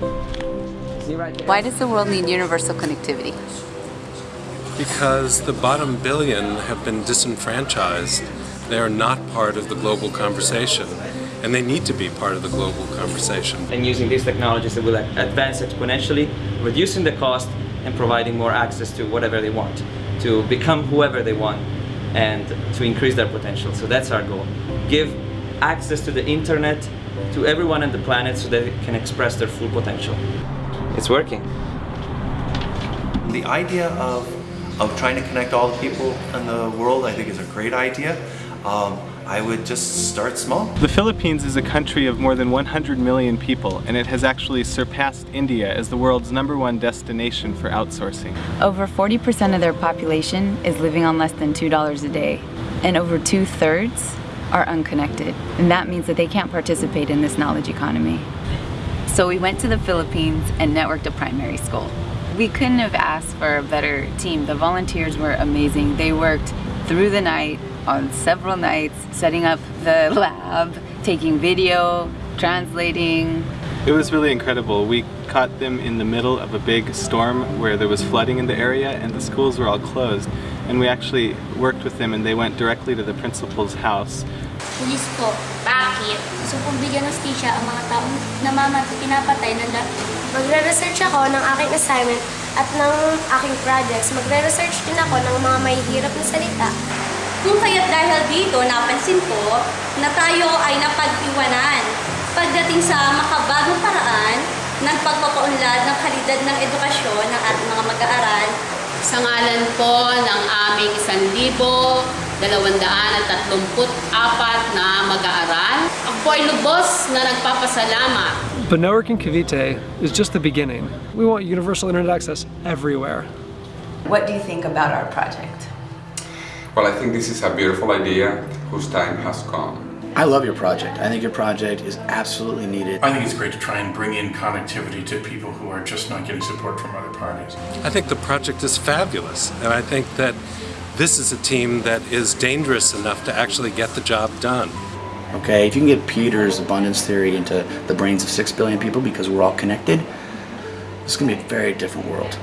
Why does the world need universal connectivity? Because the bottom billion have been disenfranchised. They are not part of the global conversation, and they need to be part of the global conversation. And using these technologies that will advance exponentially, reducing the cost and providing more access to whatever they want, to become whoever they want, and to increase their potential. So that's our goal. Give access to the internet to everyone on the planet so they can express their full potential. It's working. The idea of, of trying to connect all the people in the world I think is a great idea. Um, I would just start small. The Philippines is a country of more than 100 million people and it has actually surpassed India as the world's number one destination for outsourcing. Over 40% of their population is living on less than $2 a day and over two-thirds are unconnected and that means that they can't participate in this knowledge economy. So we went to the Philippines and networked a primary school. We couldn't have asked for a better team. The volunteers were amazing. They worked through the night on several nights, setting up the lab, taking video, translating. It was really incredible. We caught them in the middle of a big storm where there was flooding in the area and the schools were all closed. And we actually worked with them and they went directly to the principal's house. Pulis po, bakit? Gusto kong bigyan ng stisya ang mga taong namamatay, pinapatay na Magre-research ako ng aking assignment at ng aking projects. Magre-research din ako ng mga may hirap na salita Kung kaya't dahil dito, napansin ko na tayo ay napag-iwanan pagdating sa makabagong paraan ng pagpapaunlad ng kalidad ng edukasyon ng ating mga mag-aaral. Sa ngalan po ng aming 1,234 na mag-aaral, ako po ay lubos na nagpapasalamat But Networking Cavite is just the beginning. We want universal internet access everywhere. What do you think about our project? Well, I think this is a beautiful idea whose time has come. I love your project. I think your project is absolutely needed. I think it's great to try and bring in connectivity to people who are just not getting support from other parties. I think the project is fabulous, and I think that this is a team that is dangerous enough to actually get the job done. Okay, if you can get Peter's abundance theory into the brains of six billion people because we're all connected, it's going to be a very different world.